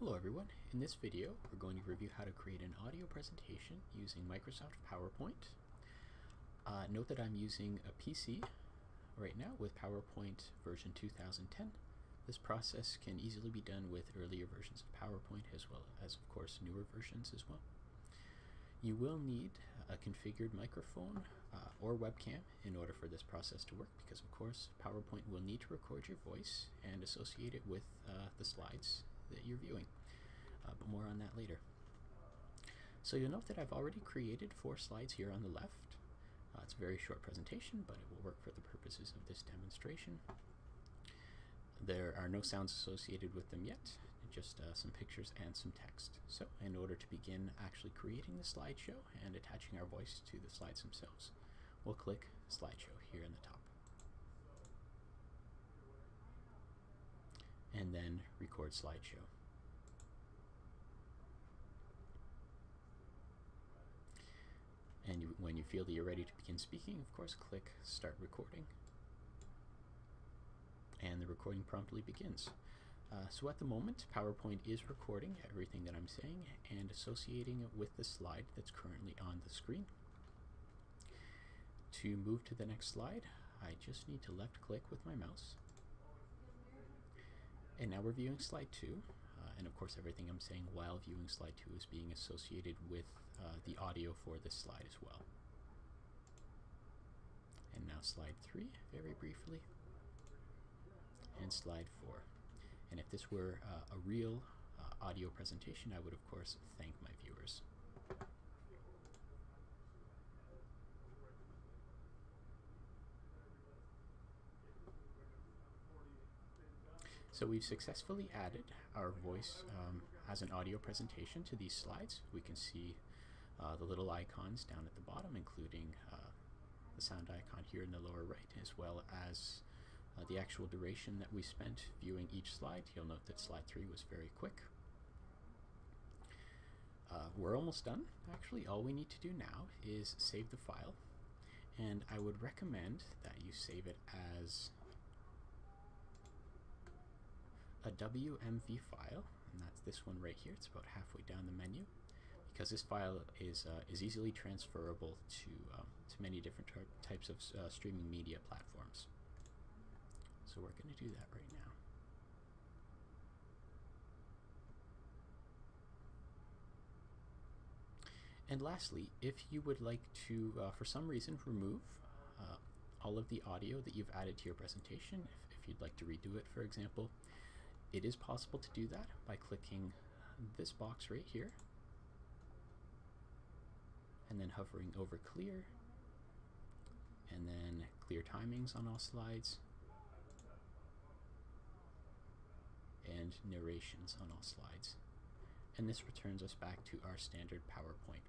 Hello everyone. In this video, we're going to review how to create an audio presentation using Microsoft PowerPoint. Uh, note that I'm using a PC right now with PowerPoint version 2010. This process can easily be done with earlier versions of PowerPoint as well as, of course, newer versions as well. You will need a configured microphone uh, or webcam in order for this process to work because, of course, PowerPoint will need to record your voice and associate it with uh, the slides that you're viewing. Uh, but more on that later. So you'll note that I've already created four slides here on the left. Uh, it's a very short presentation, but it will work for the purposes of this demonstration. There are no sounds associated with them yet, just uh, some pictures and some text. So in order to begin actually creating the slideshow and attaching our voice to the slides themselves, we'll click slideshow here in the top. And then record slideshow. And you, when you feel that you're ready to begin speaking, of course, click Start Recording. And the recording promptly begins. Uh, so at the moment, PowerPoint is recording everything that I'm saying and associating it with the slide that's currently on the screen. To move to the next slide, I just need to left click with my mouse. And now we're viewing slide 2. Uh, and of course, everything I'm saying while viewing slide 2 is being associated with uh, the audio for this slide as well. And now slide 3, very briefly. And slide 4. And if this were uh, a real uh, audio presentation, I would of course thank my viewers. So we've successfully added our voice um, as an audio presentation to these slides. We can see uh, the little icons down at the bottom, including uh, the sound icon here in the lower right, as well as uh, the actual duration that we spent viewing each slide. You'll note that slide 3 was very quick. Uh, we're almost done. Actually, all we need to do now is save the file. And I would recommend that you save it as a WMV file, and that's this one right here. It's about halfway down the menu, because this file is uh, is easily transferable to um, to many different types of uh, streaming media platforms. So we're going to do that right now. And lastly, if you would like to, uh, for some reason, remove uh, all of the audio that you've added to your presentation, if, if you'd like to redo it, for example, it is possible to do that by clicking this box right here and then hovering over clear and then clear timings on all slides and narrations on all slides. And this returns us back to our standard PowerPoint